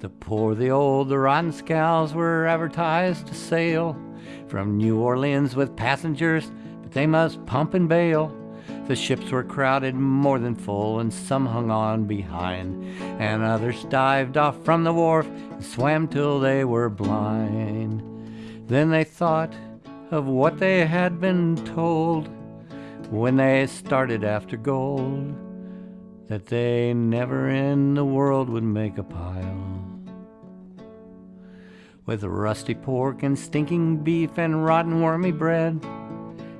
The poor, the old, the rotten scows were advertised to sail from New Orleans with passengers, but they must pump and bail. The ships were crowded more than full, and some hung on behind, and others dived off from the wharf and swam till they were blind. Then they thought of what they had been told when they started after gold, that they never in the world would make a pile. With rusty pork and stinking beef and rotten wormy bread,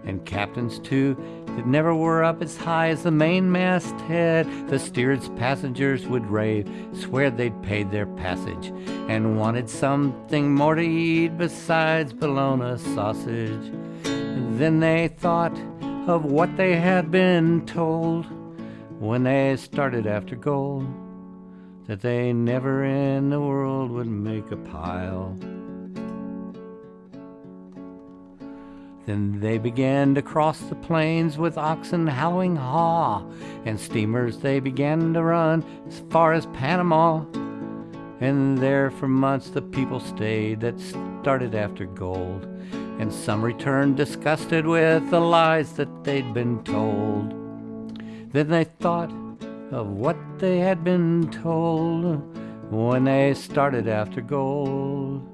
and captains too that never were up as high as the mainmast head. The steerage passengers would rave, swear they'd paid their passage, and wanted something more to eat besides bologna sausage. Then they thought of what they had been told when they started after gold, that they never in the world would make a pile. Then they began to cross the plains with oxen howling haw, and steamers they began to run as far as Panama. And there for months the people stayed that started after gold, and some returned disgusted with the lies that they'd been told. Then they thought of what they had been told when they started after gold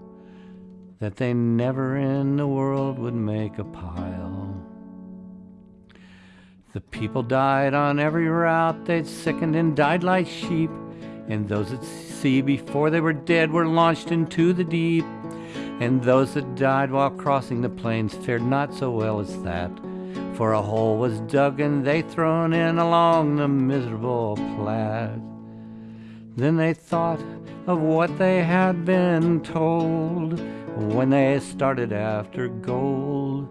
that they never in the world would make a pile. The people died on every route, they'd sickened and died like sheep, and those at sea before they were dead were launched into the deep, and those that died while crossing the plains fared not so well as that, for a hole was dug and they thrown in along the miserable Platte. Then they thought of what they had been told when they started after gold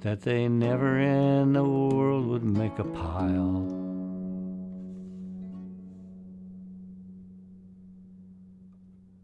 that they never in the world would make a pile.